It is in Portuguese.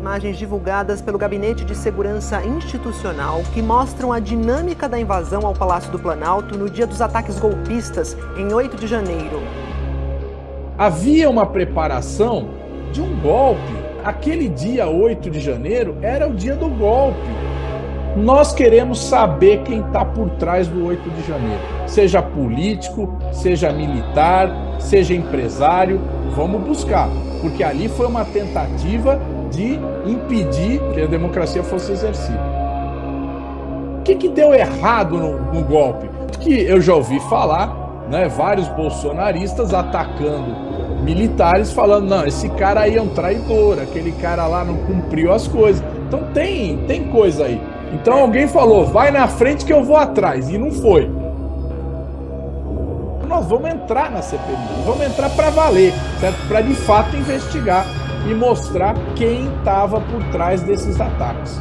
Imagens divulgadas pelo Gabinete de Segurança Institucional que mostram a dinâmica da invasão ao Palácio do Planalto no dia dos ataques golpistas, em 8 de janeiro. Havia uma preparação de um golpe. Aquele dia 8 de janeiro era o dia do golpe. Nós queremos saber quem está por trás do 8 de janeiro. Seja político, seja militar, seja empresário, vamos buscar. Porque ali foi uma tentativa de impedir que a democracia fosse exercida. O que, que deu errado no, no golpe? Que eu já ouvi falar, né, vários bolsonaristas atacando militares falando, não, esse cara aí é um traidor, aquele cara lá não cumpriu as coisas. Então tem, tem coisa aí. Então alguém falou, vai na frente que eu vou atrás, e não foi. Nós vamos entrar na CPMI, vamos entrar para valer, certo? Para de fato investigar e mostrar quem estava por trás desses ataques.